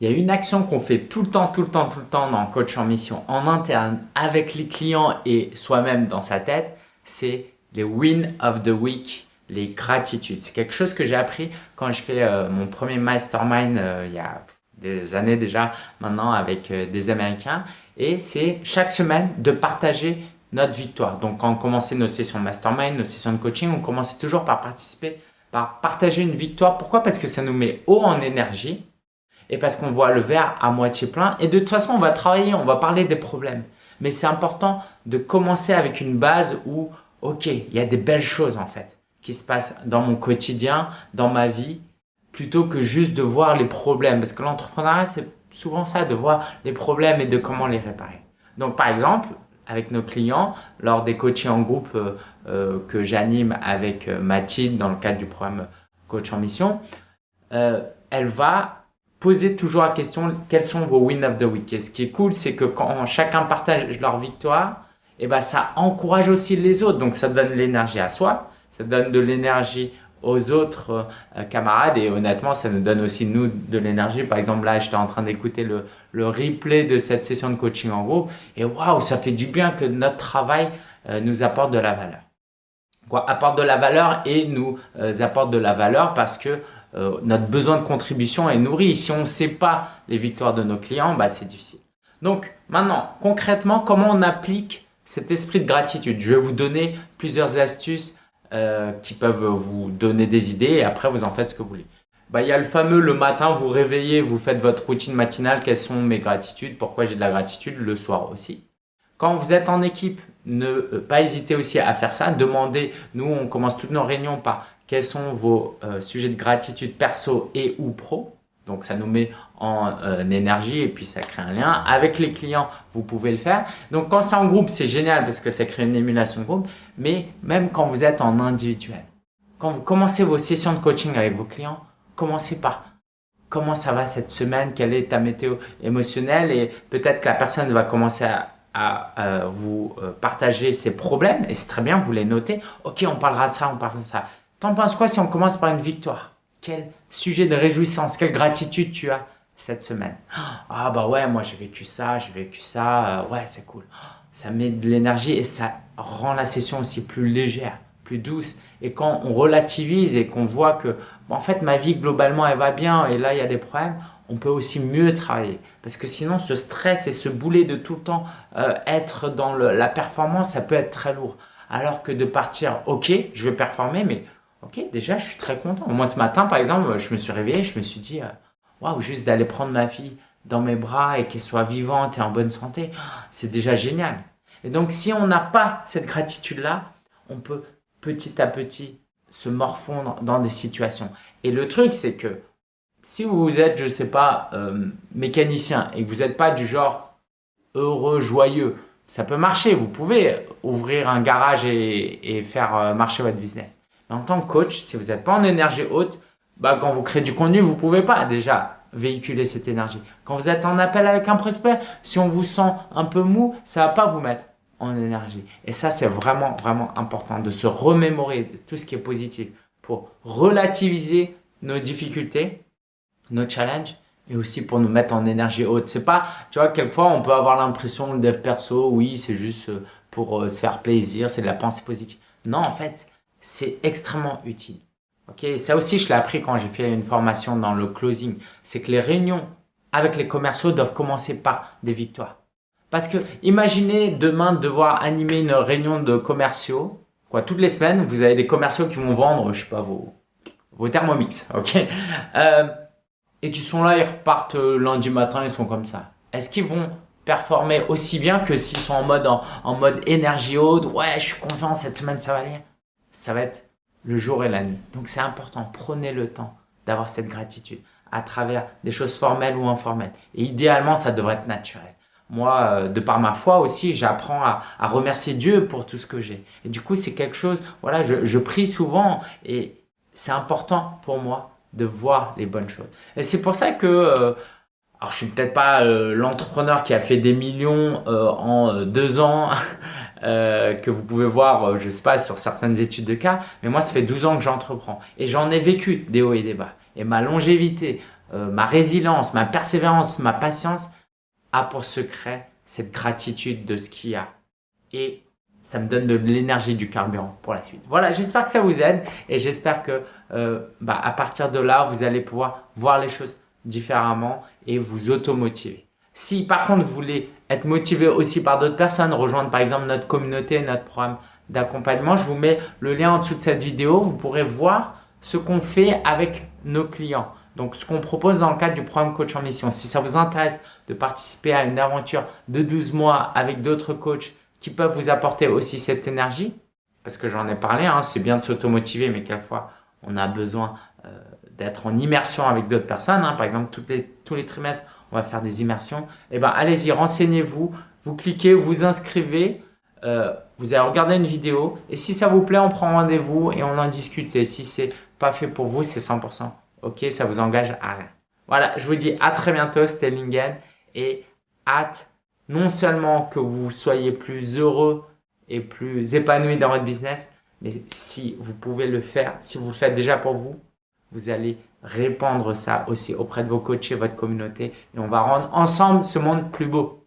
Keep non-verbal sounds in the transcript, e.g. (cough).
Il y a une action qu'on fait tout le temps, tout le temps, tout le temps dans Coach en Mission en interne avec les clients et soi-même dans sa tête, c'est les win of the week, les gratitudes. C'est quelque chose que j'ai appris quand je fais euh, mon premier mastermind euh, il y a des années déjà maintenant avec euh, des Américains. Et c'est chaque semaine de partager notre victoire. Donc quand on commençait nos sessions mastermind, nos sessions de coaching, on commençait toujours par participer, par partager une victoire. Pourquoi? Parce que ça nous met haut en énergie et parce qu'on voit le verre à moitié plein. Et de toute façon, on va travailler, on va parler des problèmes. Mais c'est important de commencer avec une base où, ok, il y a des belles choses en fait qui se passent dans mon quotidien, dans ma vie, plutôt que juste de voir les problèmes. Parce que l'entrepreneuriat, c'est souvent ça, de voir les problèmes et de comment les réparer. Donc par exemple, avec nos clients, lors des coachings en groupe euh, euh, que j'anime avec euh, Mathilde dans le cadre du programme Coach en Mission, elle va posez toujours la question quels sont vos wins of the week? Et ce qui est cool, c'est que quand chacun partage leur victoire, et eh ben, ça encourage aussi les autres. Donc, ça donne l'énergie à soi, ça donne de l'énergie aux autres euh, camarades et honnêtement, ça nous donne aussi nous de l'énergie. Par exemple, là, j'étais en train d'écouter le, le, replay de cette session de coaching en groupe et waouh, ça fait du bien que notre travail euh, nous apporte de la valeur. Quoi, apporte de la valeur et nous euh, apporte de la valeur parce que euh, notre besoin de contribution est nourri. Si on ne sait pas les victoires de nos clients, bah, c'est difficile. Donc maintenant, concrètement, comment on applique cet esprit de gratitude? Je vais vous donner plusieurs astuces euh, qui peuvent vous donner des idées et après vous en faites ce que vous voulez. Bah, il y a le fameux le matin, vous réveillez, vous faites votre routine matinale, quelles sont mes gratitudes, pourquoi j'ai de la gratitude, le soir aussi. Quand vous êtes en équipe, ne euh, pas hésiter aussi à faire ça. Demandez, nous on commence toutes nos réunions par quels sont vos euh, sujets de gratitude perso et ou pro? Donc, ça nous met en euh, énergie et puis ça crée un lien. Avec les clients, vous pouvez le faire. Donc, quand c'est en groupe, c'est génial parce que ça crée une émulation de groupe. Mais même quand vous êtes en individuel, quand vous commencez vos sessions de coaching avec vos clients, commencez par comment ça va cette semaine, quelle est ta météo émotionnelle et peut-être que la personne va commencer à, à vous euh, partager ses problèmes et c'est très bien, vous les notez. Ok, on parlera de ça, on parlera de ça. T'en penses quoi si on commence par une victoire? Quel sujet de réjouissance, quelle gratitude tu as cette semaine? (gasps) Ah bah ouais, moi j'ai vécu ça, j'ai vécu ça, euh, ouais c'est cool. (gasps) Ça met de l'énergie et ça rend la session aussi plus légère, plus douce. Et quand on relativise et qu'on voit que en fait ma vie globalement elle va bien et là il y a des problèmes, on peut aussi mieux travailler. Parce que sinon ce stress et ce boulet de tout le temps euh, être dans la performance, ça peut être très lourd. Alors que de partir, ok, je vais performer, mais Ok, déjà, je suis très content. Moi, ce matin, par exemple, je me suis réveillé, je me suis dit, euh, waouh, juste d'aller prendre ma fille dans mes bras et qu'elle soit vivante et en bonne santé, c'est déjà génial. Et donc, si on n'a pas cette gratitude-là, on peut petit à petit se morfondre dans des situations. Et le truc, c'est que si vous êtes, je sais pas, euh, mécanicien et que vous n'êtes pas du genre heureux, joyeux, ça peut marcher. Vous pouvez ouvrir un garage et, et faire euh, marcher votre business en tant que coach, si vous n'êtes pas en énergie haute, bah, quand vous créez du contenu, vous ne pouvez pas déjà véhiculer cette énergie. Quand vous êtes en appel avec un prospect, si on vous sent un peu mou, ça ne va pas vous mettre en énergie. Et ça, c'est vraiment, vraiment important de se remémorer tout ce qui est positif pour relativiser nos difficultés, nos challenges et aussi pour nous mettre en énergie haute. C'est pas, tu vois, quelquefois on peut avoir l'impression le dev perso, oui, c'est juste euh, pour euh, se faire plaisir, c'est de la pensée positive. Non, en fait, c'est extrêmement utile. Ok, ça aussi, je l'ai appris quand j'ai fait une formation dans le closing. C'est que les réunions avec les commerciaux doivent commencer par des victoires. Parce que imaginez demain devoir animer une réunion de commerciaux. Quoi, toutes les semaines, vous avez des commerciaux qui vont vendre, je sais pas, vos, vos thermomix, ok? Euh, Et qui sont là, ils repartent lundi matin, ils sont comme ça. Est-ce qu'ils vont performer aussi bien que s'ils sont en mode, en mode énergie haute? Ouais, je suis confiant, cette semaine ça va aller ça va être le jour et la nuit. Donc c'est important, prenez le temps d'avoir cette gratitude à travers des choses formelles ou informelles. Et idéalement, ça devrait être naturel. Moi, euh, de par ma foi aussi, j'apprends à, remercier Dieu pour tout ce que j'ai. Et du coup, c'est quelque chose, voilà, je, prie souvent et c'est important pour moi de voir les bonnes choses. Et c'est pour ça que, euh, alors je suis peut-être pas euh, l'entrepreneur qui a fait des millions en deux ans, (laughs) Euh, que vous pouvez voir, euh, je sais pas, sur certaines études de cas. Mais moi, ça fait 12 ans que j'entreprends et j'en ai vécu des hauts et des bas. Et ma longévité euh, ma résilience, ma persévérance, ma patience a pour secret cette gratitude de ce qu'il y a. Et ça me donne de l'énergie, du carburant pour la suite. Voilà, j'espère que ça vous aide et j'espère que euh, bah, à partir de là, vous allez pouvoir voir les choses différemment et vous automotiver. Si par contre vous voulez être motivé aussi par d'autres personnes, rejoindre par exemple notre communauté, notre programme d'accompagnement, je vous mets le lien en dessous de cette vidéo. Vous pourrez voir ce qu'on fait avec nos clients. Donc, ce qu'on propose dans le cadre du programme Coach en Mission. Si ça vous intéresse de participer à une aventure de 12 mois avec d'autres coachs qui peuvent vous apporter aussi cette énergie, parce que j'en ai parlé, hein, c'est bien de s'automotiver, mais quelquefois, on a besoin euh, d'être en immersion avec d'autres personnes. Hein. Par exemple, les, tous les trimestres, on va faire des immersions. Eh ben, allez-y, renseignez-vous, vous cliquez, vous inscrivez, euh, vous allez regarder une vidéo et si ça vous plaît, on prend rendez-vous et on en discute. Et si c'est pas fait pour vous, c'est 100%. Ok, ça vous engage à rien. Voilà, je vous dis à très bientôt, c'était Lingen et hâte non seulement que vous soyez plus heureux et plus épanoui dans votre business, mais si vous pouvez le faire, si vous le faites déjà pour vous, vous allez répandre ça aussi auprès de vos coachs et votre communauté et on va rendre ensemble ce monde plus beau.